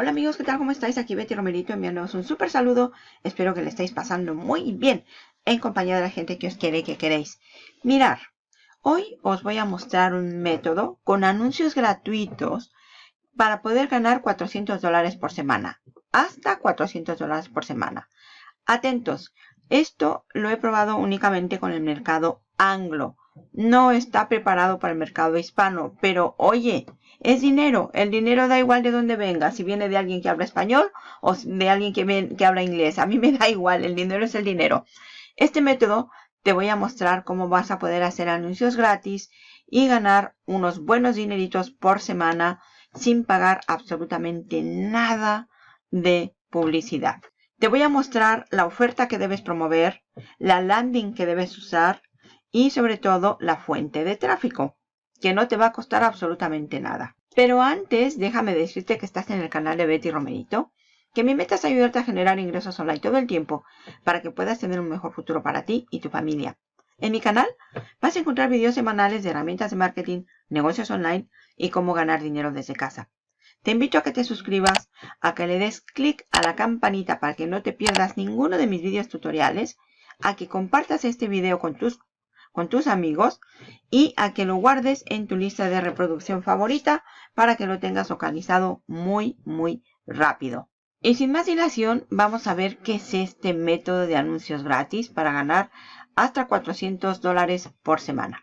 Hola amigos, ¿qué tal? ¿Cómo estáis? Aquí Betty Romerito enviándoos un súper saludo. Espero que le estéis pasando muy bien en compañía de la gente que os quiere y que queréis. Mirar, hoy os voy a mostrar un método con anuncios gratuitos para poder ganar 400 dólares por semana. Hasta 400 dólares por semana. Atentos, esto lo he probado únicamente con el mercado anglo. No está preparado para el mercado hispano, pero oye, es dinero. El dinero da igual de dónde venga, si viene de alguien que habla español o de alguien que, habla inglés. A mí me da igual, el dinero es el dinero. Este método te voy a mostrar cómo vas a poder hacer anuncios gratis y ganar unos buenos dineritos por semana sin pagar absolutamente nada de publicidad. Te voy a mostrar la oferta que debes promover, la landing que debes usar y sobre todo la fuente de tráfico, que no te va a costar absolutamente nada. Pero antes, déjame decirte que estás en el canal de Betty Romerito, que mi meta es ayudarte a generar ingresos online todo el tiempo para que puedas tener un mejor futuro para ti y tu familia. En mi canal vas a encontrar videos semanales de herramientas de marketing, negocios online y cómo ganar dinero desde casa. Te invito a que te suscribas, a que le des clic a la campanita para que no te pierdas ninguno de mis videos tutoriales, a que compartas este video con tus con tus amigos y a que lo guardes en tu lista de reproducción favorita para que lo tengas localizado muy, muy rápido. Y sin más dilación, vamos a ver qué es este método de anuncios gratis para ganar hasta 400 dólares por semana.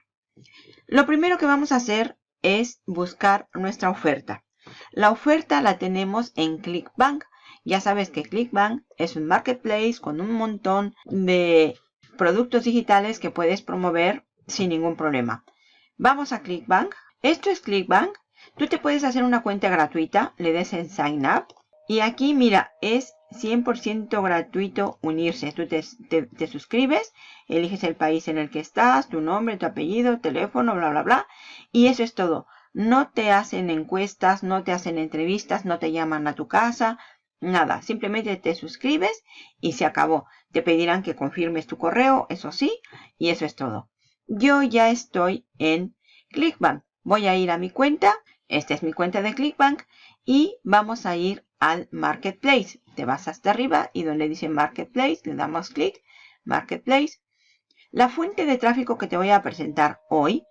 Lo primero que vamos a hacer es buscar nuestra oferta. La oferta la tenemos en ClickBank. Ya sabes que ClickBank es un marketplace con un montón de productos digitales que puedes promover sin ningún problema. Vamos a ClickBank. Esto es ClickBank. Tú te puedes hacer una cuenta gratuita, le des en Sign Up. Y aquí, mira, es 100% gratuito unirse. Tú te, te, suscribes, eliges el país en el que estás, tu nombre, tu apellido, teléfono, bla, bla, bla. Y eso es todo. No te hacen encuestas, no te hacen entrevistas, no te llaman a tu casa, Nada, simplemente te suscribes y se acabó. Te pedirán que confirmes tu correo, eso sí, y eso es todo. Yo ya estoy en ClickBank. Voy a ir a mi cuenta. Esta es mi cuenta de ClickBank. Y vamos a ir al Marketplace. Te vas hasta arriba y donde dice Marketplace, le damos clic. Marketplace. La fuente de tráfico que te voy a presentar hoy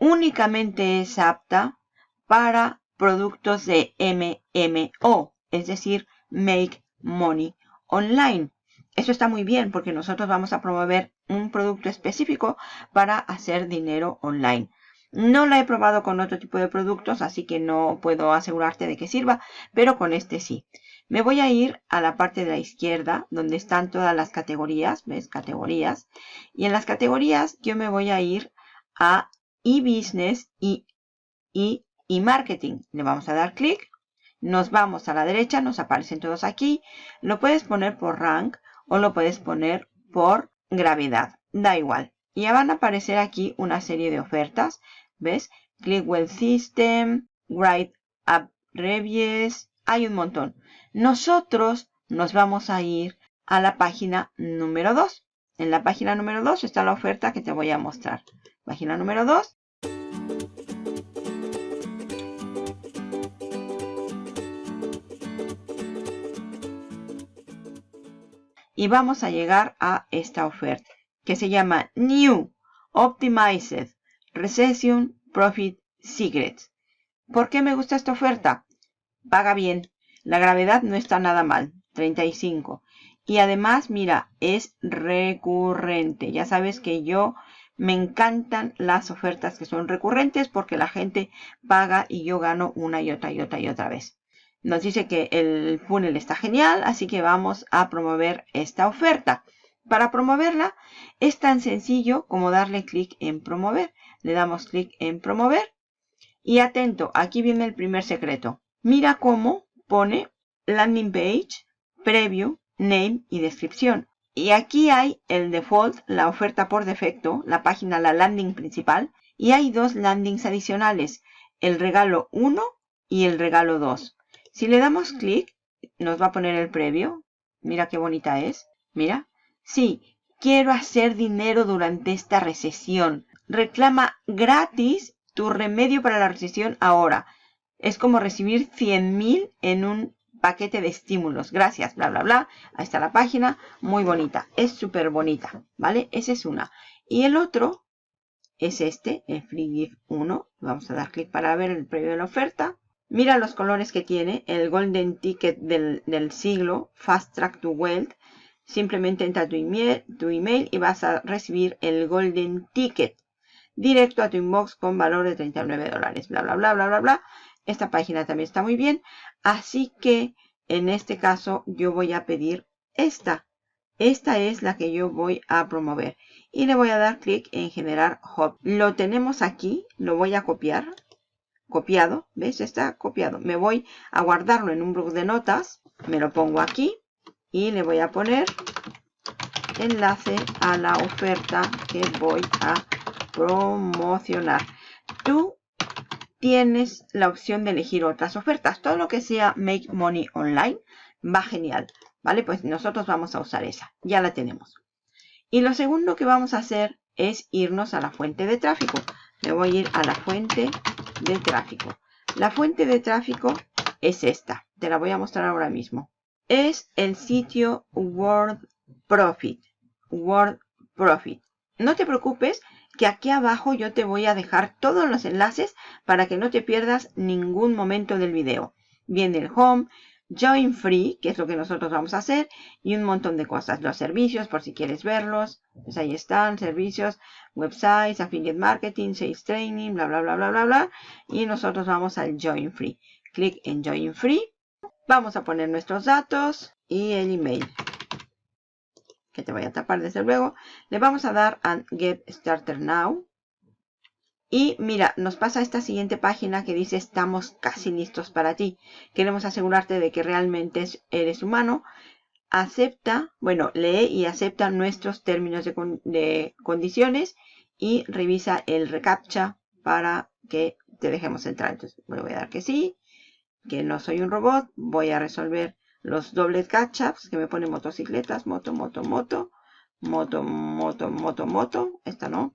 únicamente es apta para productos de MMO, es decir, Make Money Online. Eso está muy bien porque nosotros vamos a promover un producto específico para hacer dinero online. No la he probado con otro tipo de productos, así que no puedo asegurarte de que sirva, pero con este sí. Me voy a ir a la parte de la izquierda, donde están todas las categorías, ¿ves? Categorías. Y en las categorías yo me voy a ir a e-business y e-marketing. Le vamos a dar clic nos vamos a la derecha, nos aparecen todos aquí. Lo puedes poner por rank o lo puedes poner por gravedad. Da igual. Ya van a aparecer aquí una serie de ofertas. ¿Ves? Clickwell System, Write Up Reviews. Hay un montón. Nosotros nos vamos a ir a la página número 2. En la página número 2 está la oferta que te voy a mostrar. Página número 2. Y vamos a llegar a esta oferta que se llama New Optimized Recession Profit Secrets. ¿Por qué me gusta esta oferta? Paga bien. La gravedad no está nada mal. 35. Y además, mira, es recurrente. Ya sabes que yo me encantan las ofertas que son recurrentes porque la gente paga y yo gano una y otra y otra y otra vez. Nos dice que el funnel está genial, así que vamos a promover esta oferta. Para promoverla es tan sencillo como darle clic en promover. Le damos clic en promover. Y atento, aquí viene el primer secreto. Mira cómo pone landing page, preview, name y descripción. Y aquí hay el default, la oferta por defecto, la página, la landing principal. Y hay dos landings adicionales, el regalo 1 y el regalo 2. Si le damos clic, nos va a poner el previo. Mira qué bonita es. Mira. Sí, quiero hacer dinero durante esta recesión. Reclama gratis tu remedio para la recesión ahora. Es como recibir 100 mil en un paquete de estímulos. Gracias, bla, bla, bla. Ahí está la página. Muy bonita. Es súper bonita, ¿vale? Esa es una. Y el otro es este, el Free Gift 1. Vamos a dar clic para ver el previo de la oferta. Mira los colores que tiene. El Golden Ticket del, siglo. Fast Track to Wealth. Simplemente entra tu email, tu email y vas a recibir el Golden Ticket directo a tu inbox con valor de 39 dólares. Bla, bla, bla, bla, bla, bla. Esta página también está muy bien. Así que en este caso yo voy a pedir esta. Esta es la que yo voy a promover. Y le voy a dar clic en generar hub. Lo tenemos aquí. Lo voy a copiar. Copiado. ¿Ves? Está copiado. Me voy a guardarlo en un blog de notas. Me lo pongo aquí. Y le voy a poner enlace a la oferta que voy a promocionar. Tú tienes la opción de elegir otras ofertas. Todo lo que sea Make Money Online va genial. ¿Vale? Pues nosotros vamos a usar esa. Ya la tenemos. Y lo segundo que vamos a hacer es irnos a la fuente de tráfico. Me voy a ir a la fuente de tráfico. La fuente de tráfico es esta. Te la voy a mostrar ahora mismo. Es el sitio World Profit. World Profit. No te preocupes que aquí abajo yo te voy a dejar todos los enlaces para que no te pierdas ningún momento del video. Viene el home, join free, que es lo que nosotros vamos a hacer, y un montón de cosas. Los servicios, por si quieres verlos, pues ahí están, servicios, websites, affiliate marketing, sales training, bla, bla, bla, bla, bla, bla. Y nosotros vamos al join free. Clic en join free. Vamos a poner nuestros datos y el email que te voy a tapar desde luego. Le vamos a dar a Get Starter Now. Y mira, nos pasa esta siguiente página que dice estamos casi listos para ti. Queremos asegurarte de que realmente eres humano. Acepta, bueno, lee y acepta nuestros términos de, condiciones y revisa el reCAPTCHA para que te dejemos entrar. Entonces, voy a dar que sí, que no soy un robot. Voy a resolver los dobles catch-ups que me pone motocicletas, moto, moto, moto, moto, moto, moto, moto. Esta no.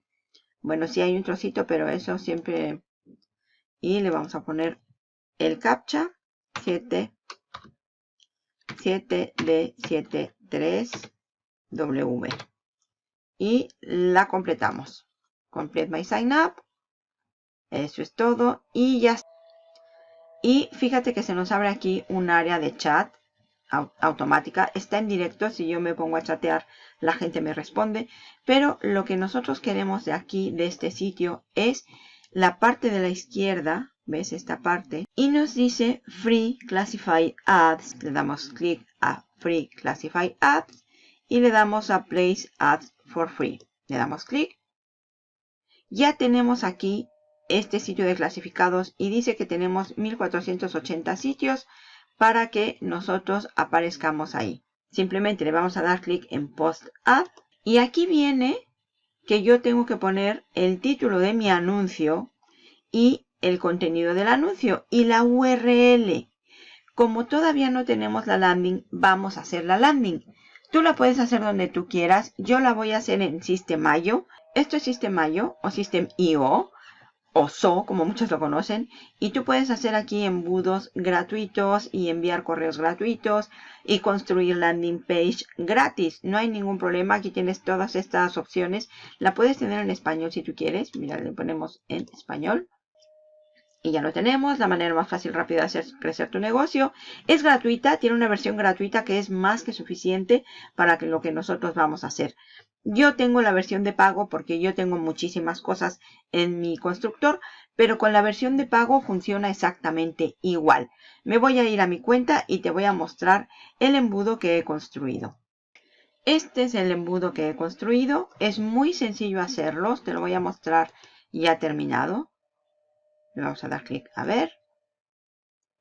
Bueno, sí hay un trocito, pero eso siempre... Y le vamos a poner el captcha 7, 7 d 73 w Y la completamos. Complete my sign up. Eso es todo. Y ya y fíjate que se nos abre aquí un área de chat automática. Está en directo. Si yo me pongo a chatear, la gente me responde. Pero lo que nosotros queremos de aquí, de este sitio, es la parte de la izquierda. ¿Ves esta parte? Y nos dice Free Classified Ads. Le damos clic a Free Classified Ads. Y le damos a Place Ads for Free. Le damos clic. Ya tenemos aquí este sitio de clasificados y dice que tenemos 1480 sitios para que nosotros aparezcamos ahí. Simplemente le vamos a dar clic en Post Ad y aquí viene que yo tengo que poner el título de mi anuncio y el contenido del anuncio y la URL. Como todavía no tenemos la landing, vamos a hacer la landing. Tú la puedes hacer donde tú quieras. Yo la voy a hacer en System.io. Esto es System.io o System.io o SO, como muchos lo conocen, y tú puedes hacer aquí embudos gratuitos y enviar correos gratuitos y construir landing page gratis. No hay ningún problema, aquí tienes todas estas opciones. La puedes tener en español si tú quieres. Mira, le ponemos en español. Y ya lo tenemos, la manera más fácil y rápida de hacer crecer tu negocio. Es gratuita, tiene una versión gratuita que es más que suficiente para lo que nosotros vamos a hacer. Yo tengo la versión de pago porque yo tengo muchísimas cosas en mi constructor, pero con la versión de pago funciona exactamente igual. Me voy a ir a mi cuenta y te voy a mostrar el embudo que he construido. Este es el embudo que he construido. Es muy sencillo hacerlo. Te lo voy a mostrar ya terminado. Le vamos a dar clic a ver.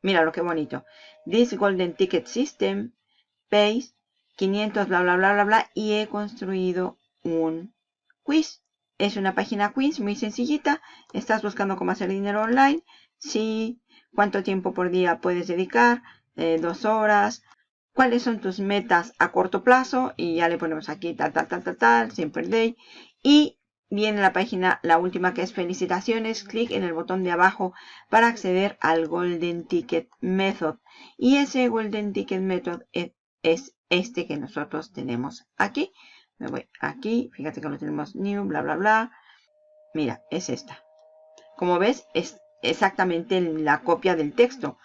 Mira lo que bonito. This Golden Ticket System pays 500 bla bla bla bla bla y he construido un quiz. Es una página quiz muy sencillita. Estás buscando cómo hacer dinero online. Sí. ¿Cuánto tiempo por día puedes dedicar? Eh, dos horas. ¿Cuáles son tus metas a corto plazo? Y ya le ponemos aquí tal, tal, tal, tal, tal, siempre day. Y viene la página, la última que es felicitaciones, clic en el botón de abajo para acceder al Golden Ticket Method. Y ese Golden Ticket Method es, es este que nosotros tenemos aquí. Me voy aquí, fíjate que lo tenemos new, bla, bla, bla. Mira, es esta. Como ves, es exactamente la copia del texto.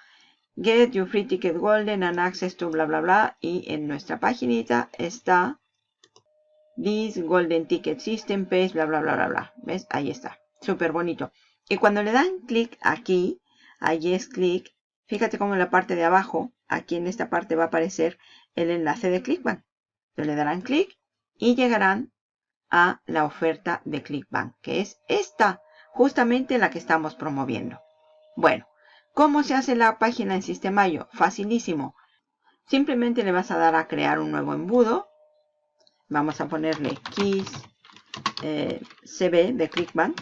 Get your free ticket golden and access to bla, bla, bla. Y en nuestra paginita está This Golden Ticket System Page, bla, bla, bla, bla, bla. ¿Ves? Ahí está. Súper bonito. Y cuando le dan clic aquí, ahí es clic, fíjate cómo en la parte de abajo, aquí en esta parte va a aparecer el enlace de ClickBank. Entonces le darán clic y llegarán a la oferta de ClickBank, que es esta, justamente la que estamos promoviendo. Bueno, ¿cómo se hace la página en Sistemayo? Facilísimo. Simplemente le vas a dar a crear un nuevo embudo Vamos a ponerle keys eh, CB de Clickbank.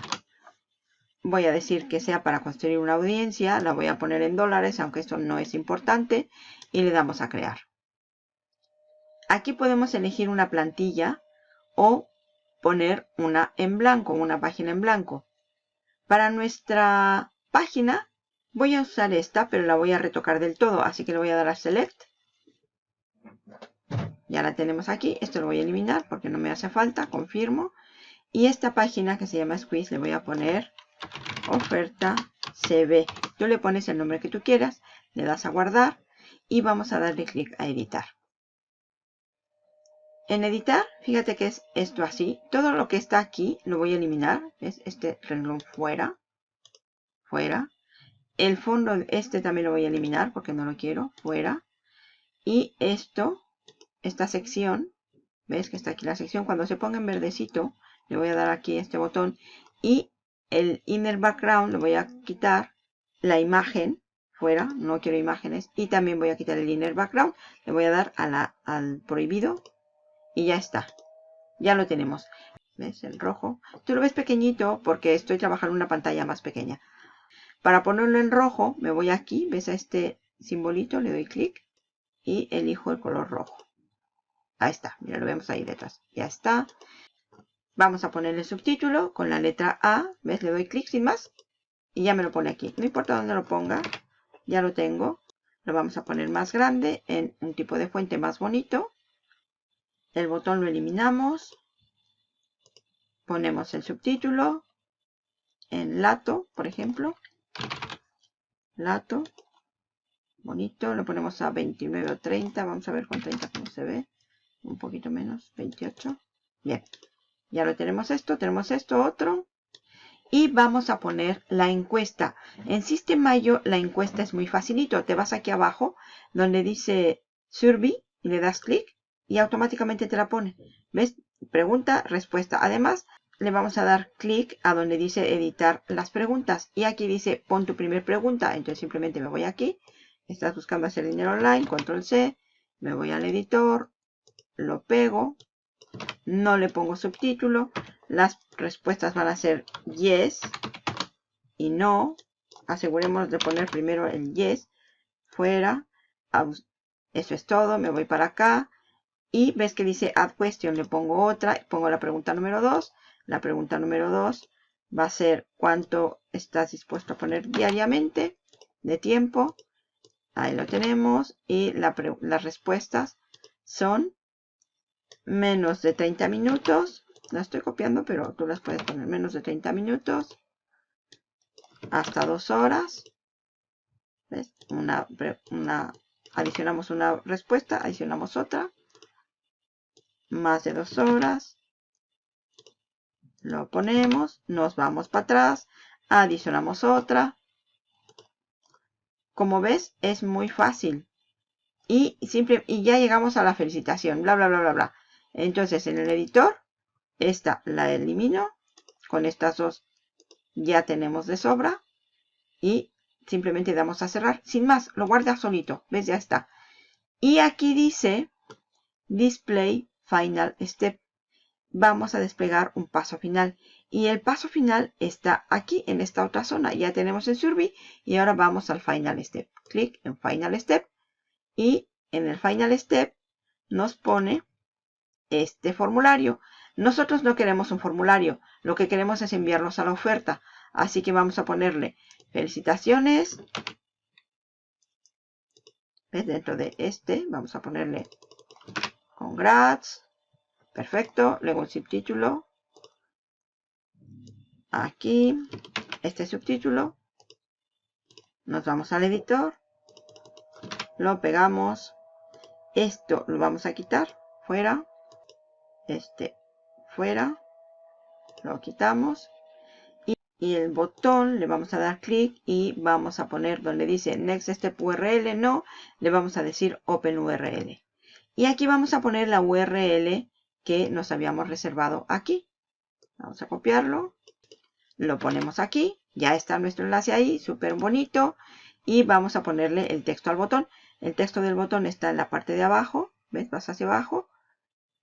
Voy a decir que sea para construir una audiencia. La voy a poner en dólares, aunque esto no es importante. Y le damos a crear. Aquí podemos elegir una plantilla o poner una en blanco, una página en blanco. Para nuestra página voy a usar esta, pero la voy a retocar del todo. Así que le voy a dar a Select ya la tenemos aquí. Esto lo voy a eliminar porque no me hace falta. Confirmo. Y esta página que se llama Squeeze le voy a poner oferta CB. Tú le pones el nombre que tú quieras. Le das a guardar. Y vamos a darle clic a editar. En editar, fíjate que es esto así. Todo lo que está aquí lo voy a eliminar. Es este renglón fuera. Fuera. El fondo, este también lo voy a eliminar porque no lo quiero. Fuera. Y esto esta sección, ves que está aquí la sección, cuando se ponga en verdecito, le voy a dar aquí este botón y el inner background le voy a quitar la imagen fuera, no quiero imágenes, y también voy a quitar el inner background, le voy a dar a al prohibido y ya está, ya lo tenemos. ¿Ves? El rojo. Tú lo ves pequeñito porque estoy trabajando una pantalla más pequeña. Para ponerlo en rojo, me voy aquí, ves a este simbolito, le doy clic y elijo el color rojo. Ahí está, mira, lo vemos ahí detrás. Ya está. Vamos a ponerle subtítulo con la letra A. ¿Ves? Le doy clic sin más. Y ya me lo pone aquí. No importa dónde lo ponga. Ya lo tengo. Lo vamos a poner más grande en un tipo de fuente más bonito. El botón lo eliminamos. Ponemos el subtítulo. En lato, por ejemplo. Lato. Bonito. Lo ponemos a 29 o 30. Vamos a ver con 30 cómo se ve un poquito menos, 28. Bien, ya lo tenemos esto, tenemos esto, otro. Y vamos a poner la encuesta. En Mayo la encuesta es muy facilito. Te vas aquí abajo donde dice Survey y le das clic y automáticamente te la pone. ¿Ves? Pregunta, respuesta. Además, le vamos a dar clic a donde dice editar las preguntas. Y aquí dice pon tu primer pregunta. Entonces simplemente me voy aquí. Estás buscando hacer dinero online, control C. Me voy al editor, lo pego, no le pongo subtítulo, las respuestas van a ser yes y no. Asegurémonos de poner primero el yes, fuera, eso es todo, me voy para acá. Y ves que dice add question, le pongo otra, pongo la pregunta número 2. La pregunta número 2 va a ser cuánto estás dispuesto a poner diariamente de tiempo. Ahí lo tenemos. Y las respuestas son menos de 30 minutos. La estoy copiando, pero tú las puedes poner menos de 30 minutos. Hasta dos horas. ¿Ves? Una, una, adicionamos una respuesta, adicionamos otra. Más de dos horas. Lo ponemos, nos vamos para atrás, adicionamos otra. Como ves, es muy fácil. Y, simple, y ya llegamos a la felicitación, bla, bla, bla, bla, bla. Entonces en el editor, esta la elimino. Con estas dos ya tenemos de sobra. Y simplemente damos a cerrar. Sin más, lo guarda solito. ¿Ves? Ya está. Y aquí dice Display Final Step. Vamos a desplegar un paso final. Y el paso final está aquí en esta otra zona. Ya tenemos el Survey. Y ahora vamos al Final Step. Clic en Final Step. Y en el Final Step nos pone este formulario. Nosotros no queremos un formulario, lo que queremos es enviarlos a la oferta. Así que vamos a ponerle felicitaciones. Dentro de este vamos a ponerle congrats. Perfecto. Luego el subtítulo. Aquí. Este subtítulo. Nos vamos al editor. Lo pegamos. Esto lo vamos a quitar. Fuera. Este fuera. Lo quitamos. Y, el botón le vamos a dar clic y vamos a poner donde dice Next Step URL. No. Le vamos a decir Open URL. Y aquí vamos a poner la URL que nos habíamos reservado aquí. Vamos a copiarlo. Lo ponemos aquí. Ya está nuestro enlace ahí. Súper bonito. Y vamos a ponerle el texto al botón. El texto del botón está en la parte de abajo. ¿Ves? Vas hacia abajo.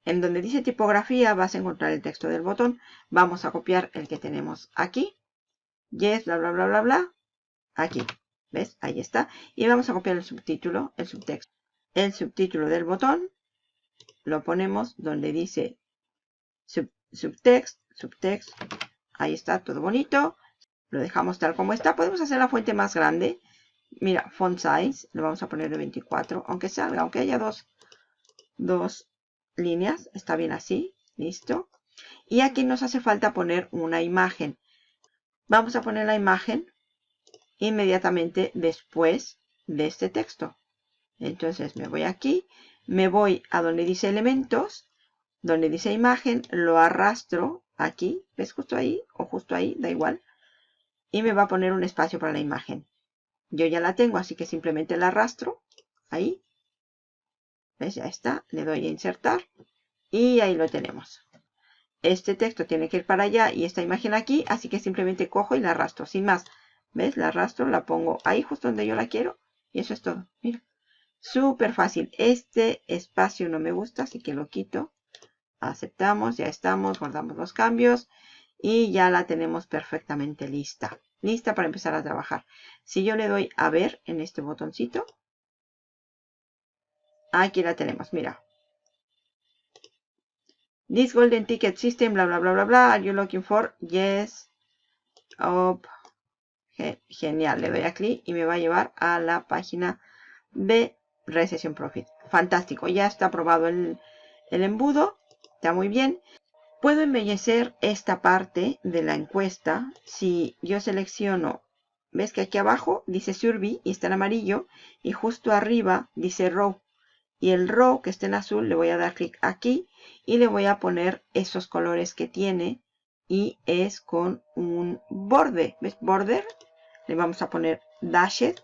En donde dice tipografía vas a encontrar el texto del botón. Vamos a copiar el que tenemos aquí. Yes, bla, bla, bla, bla, bla. Aquí. ¿Ves? Ahí está. Y vamos a copiar el subtítulo, el subtexto. El subtítulo del botón lo ponemos donde dice subtext, subtext. Ahí está, todo bonito. Lo dejamos tal como está. Podemos hacer la fuente más grande. Mira, font size, lo vamos a poner de 24, aunque salga, aunque haya dos, dos líneas, está bien así, listo. Y aquí nos hace falta poner una imagen. Vamos a poner la imagen inmediatamente después de este texto. Entonces me voy aquí, me voy a donde dice elementos, donde dice imagen, lo arrastro aquí, ¿ves justo ahí o justo ahí? Da igual. Y me va a poner un espacio para la imagen. Yo ya la tengo, así que simplemente la arrastro. Ahí. ¿Ves? Ya está. Le doy a insertar. Y ahí lo tenemos. Este texto tiene que ir para allá y esta imagen aquí. Así que simplemente cojo y la arrastro. Sin más. ¿Ves? La arrastro, la pongo ahí justo donde yo la quiero. Y eso es todo. Mira. Súper fácil. Este espacio no me gusta, así que lo quito. Aceptamos, ya estamos, guardamos los cambios. Y ya la tenemos perfectamente lista lista para empezar a trabajar. Si yo le doy a ver en este botoncito, aquí la tenemos, mira. This golden ticket system, bla, bla, bla, bla, bla. Are you looking for? Yes. Oh, genial. Le doy a clic y me va a llevar a la página de Recession Profit. Fantástico. Ya está aprobado el, el embudo. Está muy bien. Puedo embellecer esta parte de la encuesta si yo selecciono, ves que aquí abajo dice Survey y está en amarillo y justo arriba dice Row. Y el row que está en azul le voy a dar clic aquí y le voy a poner esos colores que tiene y es con un borde. ¿Ves? Border. Le vamos a poner dashed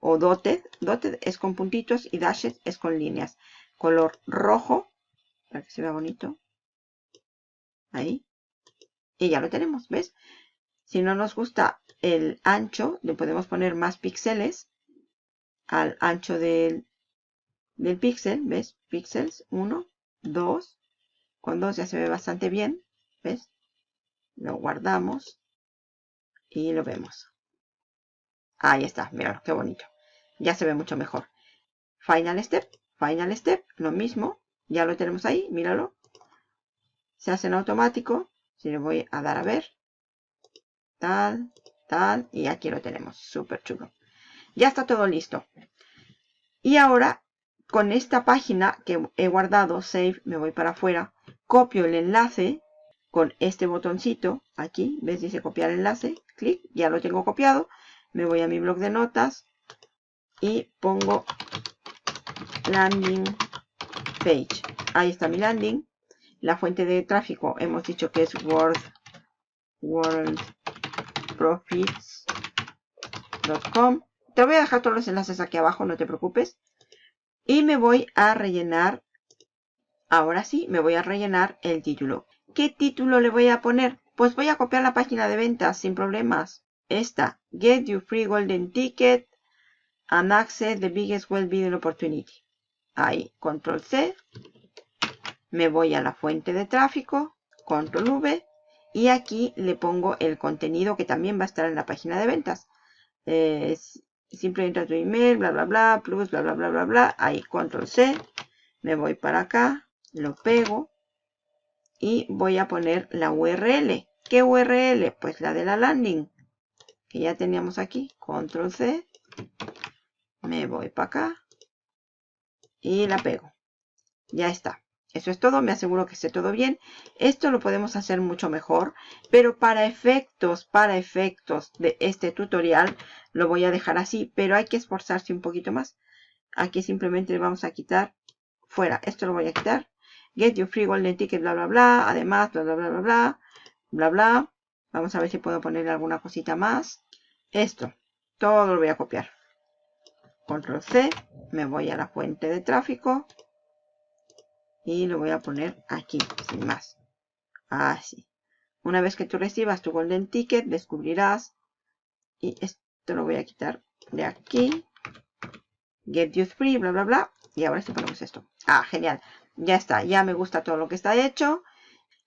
o dotted. Dotted es con puntitos y dashed es con líneas. Color rojo para que se vea bonito. Ahí. Y ya lo tenemos, ¿ves? Si no nos gusta el ancho, le podemos poner más píxeles al ancho del, del píxel, ¿ves? Píxeles, 1, 2. Con 2 ya se ve bastante bien, ¿ves? Lo guardamos y lo vemos. Ahí está, mira qué bonito. Ya se ve mucho mejor. Final Step, Final Step, lo mismo. Ya lo tenemos ahí, míralo se hace en automático. Si le voy a dar a ver. Tal, tal. Y aquí lo tenemos. Súper chulo. Ya está todo listo. Y ahora, con esta página que he guardado, Save, me voy para afuera. Copio el enlace con este botoncito. Aquí, ¿ves? Dice copiar enlace. Clic. Ya lo tengo copiado. Me voy a mi blog de notas. Y pongo landing page. Ahí está mi landing. La fuente de tráfico hemos dicho que es World, worldprofits.com. Te voy a dejar todos los enlaces aquí abajo, no te preocupes. Y me voy a rellenar, ahora sí, me voy a rellenar el título. ¿Qué título le voy a poner? Pues voy a copiar la página de ventas sin problemas. Esta, Get Your Free Golden Ticket and Access the Biggest Well-Being Opportunity. Ahí, Control C, me voy a la fuente de tráfico, control V, y aquí le pongo el contenido que también va a estar en la página de ventas. Eh, simplemente tu email, bla, bla, bla, plus, bla, bla, bla, bla, bla. Ahí, control C. Me voy para acá, lo pego. y voy a poner la URL. ¿Qué URL? Pues la de la landing que ya teníamos aquí. Control C. Me voy para acá y la pego. Ya está. Eso es todo, me aseguro que esté todo bien. Esto lo podemos hacer mucho mejor, pero para efectos, para efectos de este tutorial, lo voy a dejar así, pero hay que esforzarse un poquito más. Aquí simplemente le vamos a quitar fuera. Esto lo voy a quitar. Get your free golden ticket, bla, bla, bla. Además, bla, bla, bla, bla, bla, bla, bla. Vamos a ver si puedo poner alguna cosita más. Esto, todo lo voy a copiar. Control C, me voy a la fuente de tráfico y lo voy a poner aquí, sin más. Así. Una vez que tú recibas tu Golden Ticket, descubrirás, y esto lo voy a quitar de aquí, Get Use Free, bla, bla, bla, y ahora sí ponemos esto. Ah, genial. Ya está, ya me gusta todo lo que está hecho.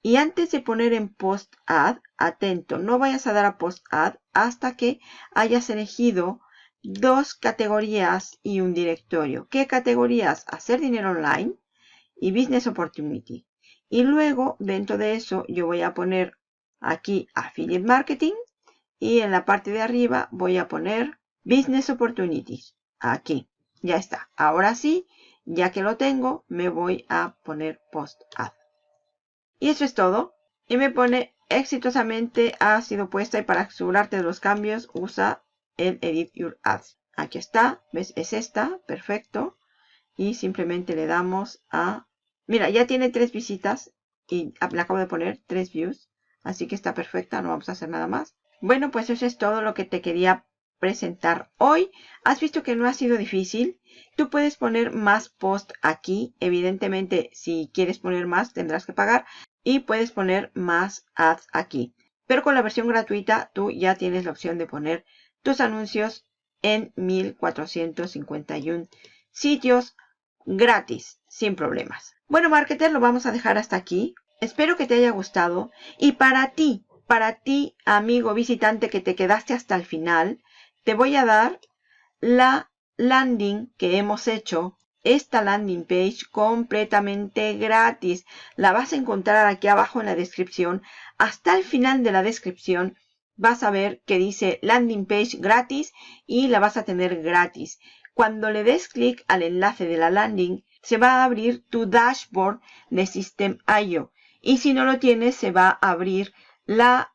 Y antes de poner en Post Add, atento, no vayas a dar a Post Add hasta que hayas elegido dos categorías y un directorio. ¿Qué categorías? Hacer dinero online y Business Opportunity. Y luego, dentro de eso, yo voy a poner aquí Affiliate Marketing. Y en la parte de arriba voy a poner Business Opportunities. Aquí. Ya está. Ahora sí, ya que lo tengo, me voy a poner Post Ad. Y eso es todo. Y me pone exitosamente ha sido puesta y para asegurarte de los cambios usa el Edit Your Ads. Aquí está. ¿Ves? Es esta. Perfecto y simplemente le damos a... Mira, ya tiene tres visitas y le acabo de poner tres views. Así que está perfecta, no vamos a hacer nada más. Bueno, pues eso es todo lo que te quería presentar hoy. Has visto que no ha sido difícil. Tú puedes poner más post aquí. Evidentemente, si quieres poner más, tendrás que pagar. Y puedes poner más ads aquí. Pero con la versión gratuita, tú ya tienes la opción de poner tus anuncios en 1451 sitios gratis, sin problemas. Bueno, marketer, lo vamos a dejar hasta aquí. Espero que te haya gustado. Y para ti, para ti, amigo visitante que te quedaste hasta el final, te voy a dar la landing que hemos hecho. Esta landing page completamente gratis. La vas a encontrar aquí abajo en la descripción. Hasta el final de la descripción vas a ver que dice landing page gratis y la vas a tener gratis. Cuando le des clic al enlace de la landing, se va a abrir tu dashboard de System.io. Y si no lo tienes, se va a abrir la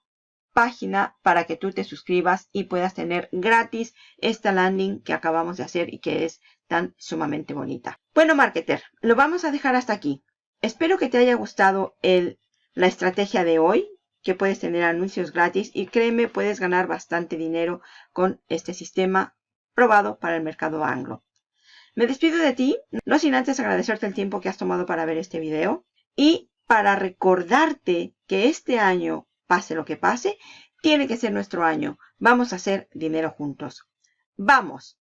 página para que tú te suscribas y puedas tener gratis esta landing que acabamos de hacer y que es tan sumamente bonita. Bueno, marketer, lo vamos a dejar hasta aquí. Espero que te haya gustado el, la estrategia de hoy, que puedes tener anuncios gratis y créeme, puedes ganar bastante dinero con este sistema probado para el mercado anglo. Me despido de ti, no sin antes agradecerte el tiempo que has tomado para ver este video y para recordarte que este año, pase lo que pase, tiene que ser nuestro año. Vamos a hacer dinero juntos. ¡Vamos!